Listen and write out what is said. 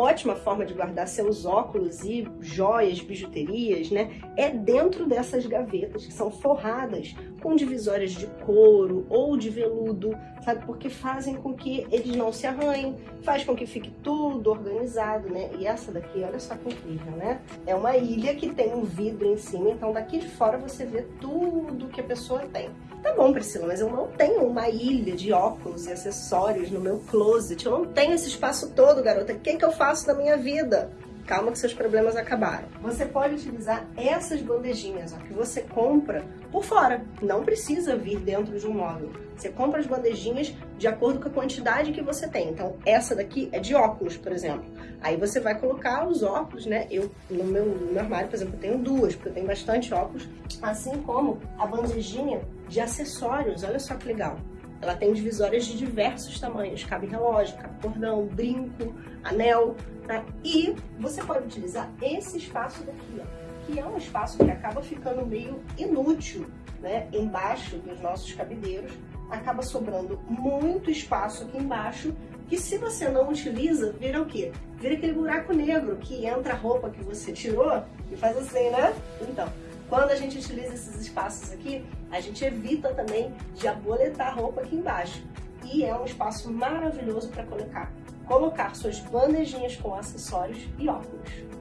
ótima forma de guardar seus óculos e joias, bijuterias, né? É dentro dessas gavetas que são forradas com divisórias de couro ou de veludo, sabe? Porque fazem com que eles não se arranhem, faz com que fique tudo organizado, né? E essa daqui, olha só que incrível, né? É uma ilha que tem um vidro em cima, então daqui de fora você vê tudo que a pessoa tem. Tá bom, Priscila, mas eu não tenho uma ilha de óculos e acessórios no meu closet. Eu não tenho esse espaço todo, garota. O que, que eu faço da minha vida? Calma que seus problemas acabaram. Você pode utilizar essas bandejinhas ó, que você compra por fora. Não precisa vir dentro de um móvel. Você compra as bandejinhas de acordo com a quantidade que você tem. Então, essa daqui é de óculos, por exemplo. Aí você vai colocar os óculos, né? Eu, no meu, no meu armário, por exemplo, eu tenho duas, porque eu tenho bastante óculos. Assim como a bandejinha de acessórios. Olha só que legal. Ela tem divisórias de diversos tamanhos, cabe relógio, cabe cordão, brinco, anel, tá? E você pode utilizar esse espaço daqui, ó, que é um espaço que acaba ficando meio inútil, né? Embaixo dos nossos cabideiros, acaba sobrando muito espaço aqui embaixo, que se você não utiliza, vira o quê? Vira aquele buraco negro que entra a roupa que você tirou e faz assim, né? Então, quando a gente utiliza esses espaços aqui, a gente evita também de aboletar roupa aqui embaixo. E é um espaço maravilhoso para colocar, colocar suas bandejinhas com acessórios e óculos.